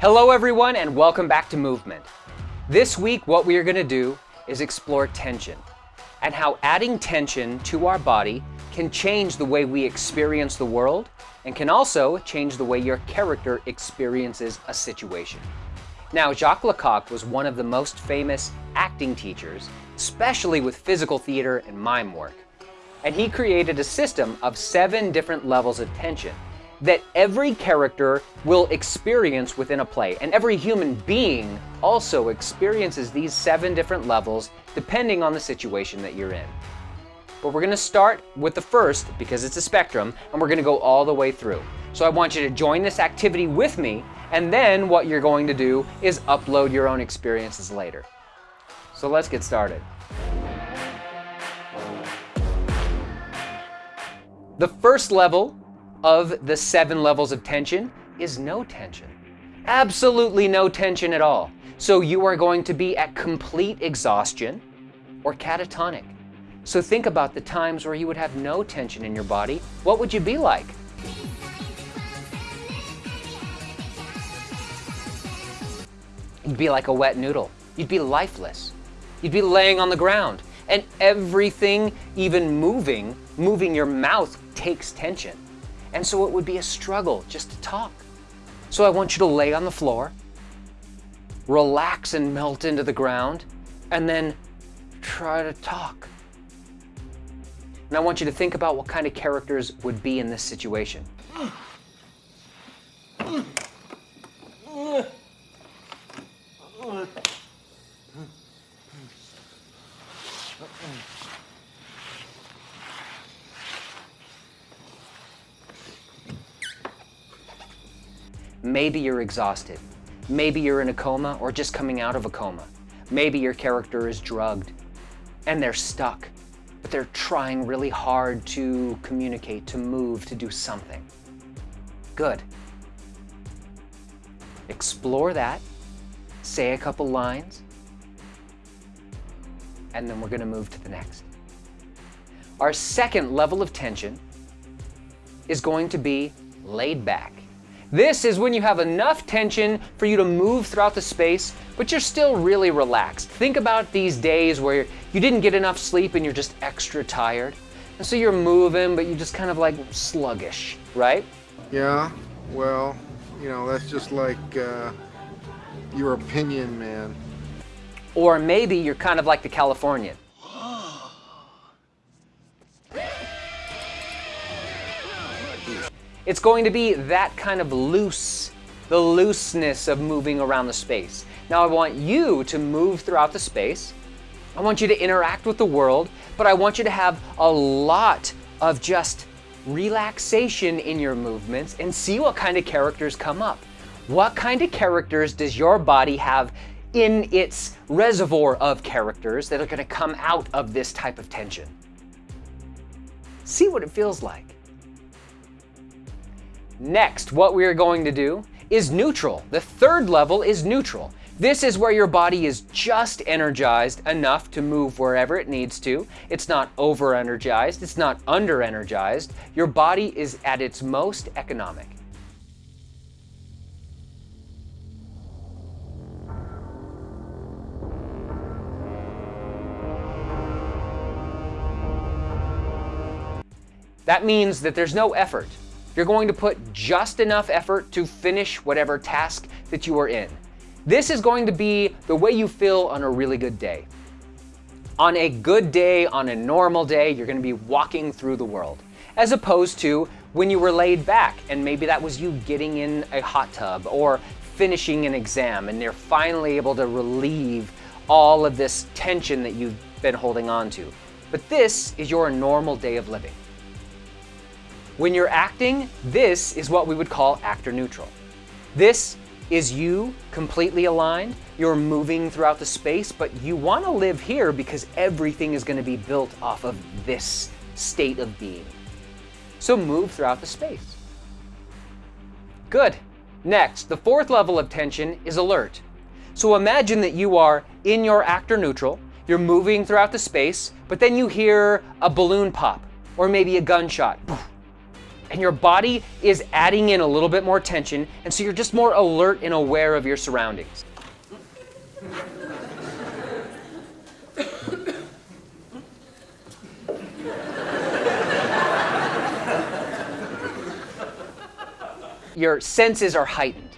Hello everyone and welcome back to Movement. This week what we are going to do is explore tension and how adding tension to our body can change the way we experience the world and can also change the way your character experiences a situation. Now, Jacques Lecoq was one of the most famous acting teachers, especially with physical theater and mime work. And he created a system of seven different levels of tension that every character will experience within a play. And every human being also experiences these seven different levels depending on the situation that you're in. But we're gonna start with the first because it's a spectrum and we're gonna go all the way through. So I want you to join this activity with me and then what you're going to do is upload your own experiences later. So let's get started. The first level of the seven levels of tension is no tension. Absolutely no tension at all. So you are going to be at complete exhaustion or catatonic. So think about the times where you would have no tension in your body. What would you be like? You'd be like a wet noodle. You'd be lifeless. You'd be laying on the ground. And everything, even moving, moving your mouth takes tension. And so it would be a struggle just to talk. So I want you to lay on the floor, relax and melt into the ground, and then try to talk. And I want you to think about what kind of characters would be in this situation. Maybe you're exhausted. Maybe you're in a coma or just coming out of a coma. Maybe your character is drugged and they're stuck, but they're trying really hard to communicate, to move, to do something. Good. Explore that, say a couple lines, and then we're gonna move to the next. Our second level of tension is going to be laid back. This is when you have enough tension for you to move throughout the space, but you're still really relaxed. Think about these days where you didn't get enough sleep and you're just extra tired. And so you're moving, but you're just kind of like sluggish, right? Yeah, well, you know, that's just like uh, your opinion, man. Or maybe you're kind of like the Californian. It's going to be that kind of loose, the looseness of moving around the space. Now I want you to move throughout the space. I want you to interact with the world, but I want you to have a lot of just relaxation in your movements and see what kind of characters come up. What kind of characters does your body have in its reservoir of characters that are going to come out of this type of tension? See what it feels like. Next, what we are going to do is neutral. The third level is neutral. This is where your body is just energized enough to move wherever it needs to. It's not over energized, it's not under energized. Your body is at its most economic. That means that there's no effort. You're going to put just enough effort to finish whatever task that you are in. This is going to be the way you feel on a really good day. On a good day, on a normal day, you're going to be walking through the world. As opposed to when you were laid back and maybe that was you getting in a hot tub or finishing an exam and you're finally able to relieve all of this tension that you've been holding on to. But this is your normal day of living. When you're acting, this is what we would call actor neutral. This is you completely aligned. You're moving throughout the space, but you want to live here because everything is going to be built off of this state of being. So move throughout the space. Good. Next, the fourth level of tension is alert. So imagine that you are in your actor neutral, you're moving throughout the space, but then you hear a balloon pop or maybe a gunshot and your body is adding in a little bit more tension, and so you're just more alert and aware of your surroundings. your senses are heightened.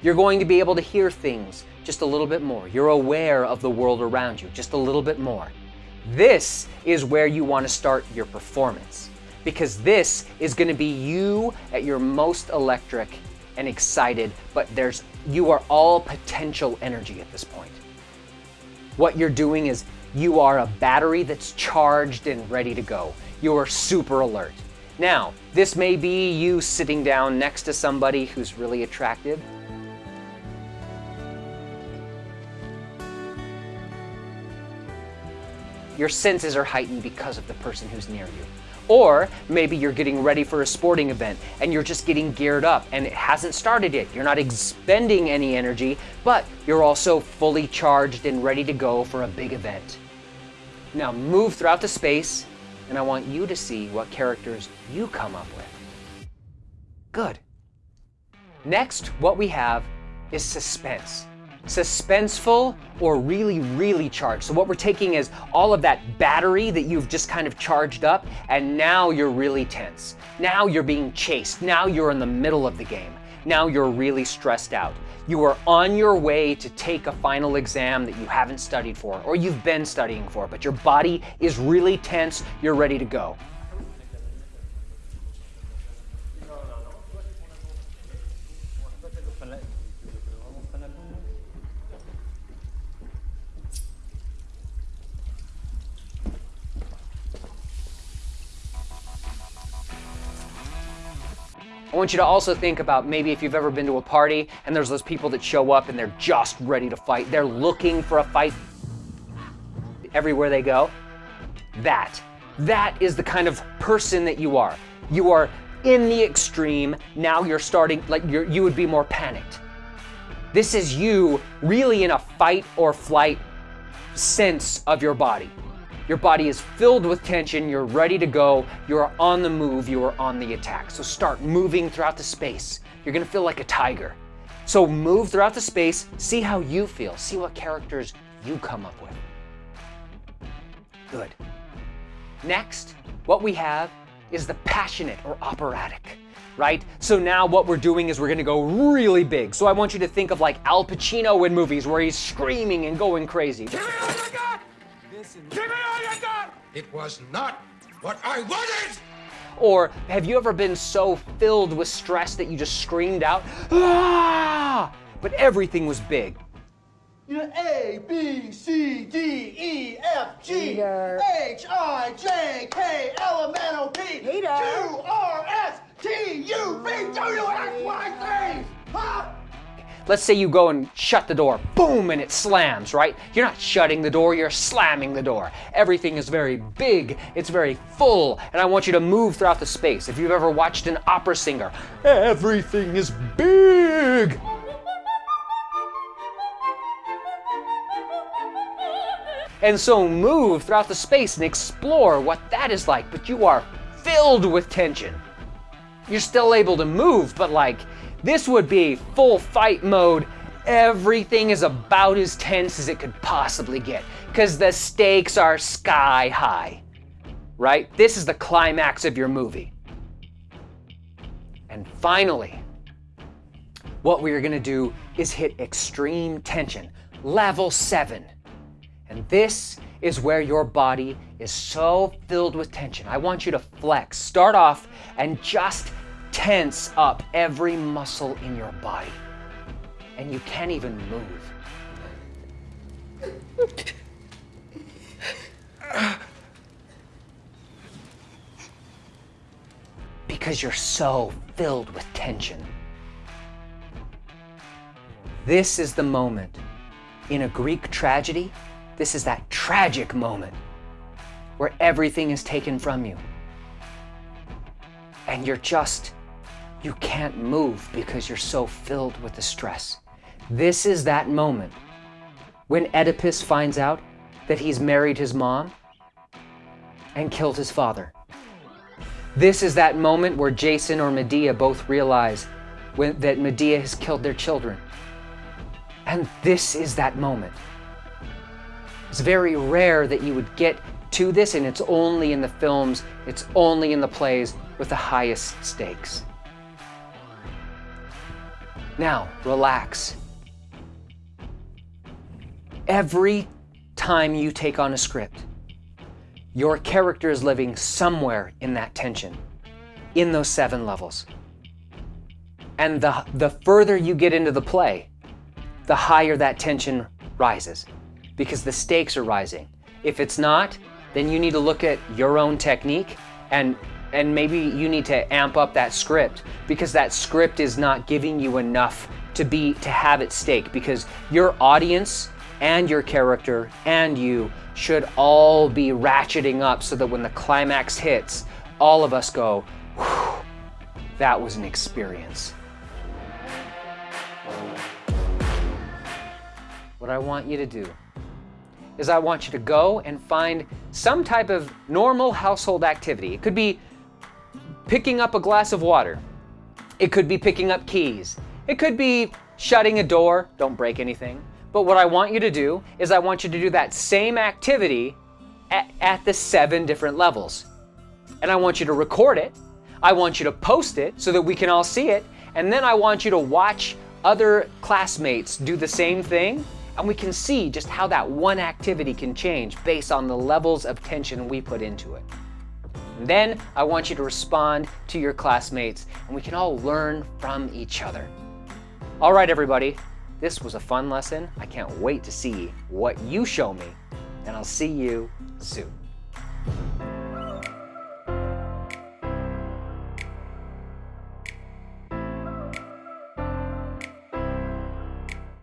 You're going to be able to hear things just a little bit more. You're aware of the world around you just a little bit more. This is where you want to start your performance because this is going to be you at your most electric and excited, but there's you are all potential energy at this point. What you're doing is you are a battery that's charged and ready to go. You are super alert. Now, this may be you sitting down next to somebody who's really attractive. Your senses are heightened because of the person who's near you. Or maybe you're getting ready for a sporting event and you're just getting geared up and it hasn't started yet. You're not expending any energy, but you're also fully charged and ready to go for a big event. Now move throughout the space and I want you to see what characters you come up with. Good. Next, what we have is suspense. Suspenseful or really, really charged. So what we're taking is all of that battery that you've just kind of charged up, and now you're really tense. Now you're being chased. Now you're in the middle of the game. Now you're really stressed out. You are on your way to take a final exam that you haven't studied for or you've been studying for, but your body is really tense. You're ready to go. Want you to also think about maybe if you've ever been to a party and there's those people that show up and they're just ready to fight. They're looking for a fight everywhere they go. That, that is the kind of person that you are. You are in the extreme. Now you're starting, like you're, you would be more panicked. This is you really in a fight or flight sense of your body. Your body is filled with tension, you're ready to go, you're on the move, you are on the attack. So start moving throughout the space. You're gonna feel like a tiger. So move throughout the space, see how you feel, see what characters you come up with. Good. Next, what we have is the passionate or operatic, right? So now what we're doing is we're gonna go really big. So I want you to think of like Al Pacino in movies where he's screaming and going crazy. Give me all you got! It was not what I wanted! Or have you ever been so filled with stress that you just screamed out, ah! But everything was big. You know, A, B, C, D, E, F, G, H, I, J, K, L, M, N, O, P, Q, R, S, T, U, V, W, X, Y, Z! Huh? Let's say you go and shut the door, boom, and it slams, right? You're not shutting the door, you're slamming the door. Everything is very big, it's very full, and I want you to move throughout the space. If you've ever watched an opera singer, everything is big. And so move throughout the space and explore what that is like, but you are filled with tension. You're still able to move, but like, this would be full fight mode. Everything is about as tense as it could possibly get because the stakes are sky high, right? This is the climax of your movie. And finally, what we are going to do is hit extreme tension, level seven. And this is where your body is so filled with tension. I want you to flex. Start off and just tense up every muscle in your body. And you can't even move. because you're so filled with tension. This is the moment. In a Greek tragedy, this is that tragic moment where everything is taken from you. And you're just you can't move because you're so filled with the stress. This is that moment when Oedipus finds out that he's married his mom and killed his father. This is that moment where Jason or Medea both realize when, that Medea has killed their children. And this is that moment. It's very rare that you would get to this, and it's only in the films, it's only in the plays with the highest stakes. Now, relax. Every time you take on a script, your character is living somewhere in that tension, in those seven levels. And the, the further you get into the play, the higher that tension rises because the stakes are rising. If it's not, then you need to look at your own technique and and maybe you need to amp up that script because that script is not giving you enough to be to have at stake because your audience and your character and you should all be ratcheting up so that when the climax hits, all of us go, that was an experience. What I want you to do is I want you to go and find some type of normal household activity. It could be picking up a glass of water. It could be picking up keys. It could be shutting a door. Don't break anything. But what I want you to do is I want you to do that same activity at, at the seven different levels. And I want you to record it. I want you to post it so that we can all see it. And then I want you to watch other classmates do the same thing and we can see just how that one activity can change based on the levels of tension we put into it. Then I want you to respond to your classmates and we can all learn from each other. All right, everybody, this was a fun lesson. I can't wait to see what you show me and I'll see you soon.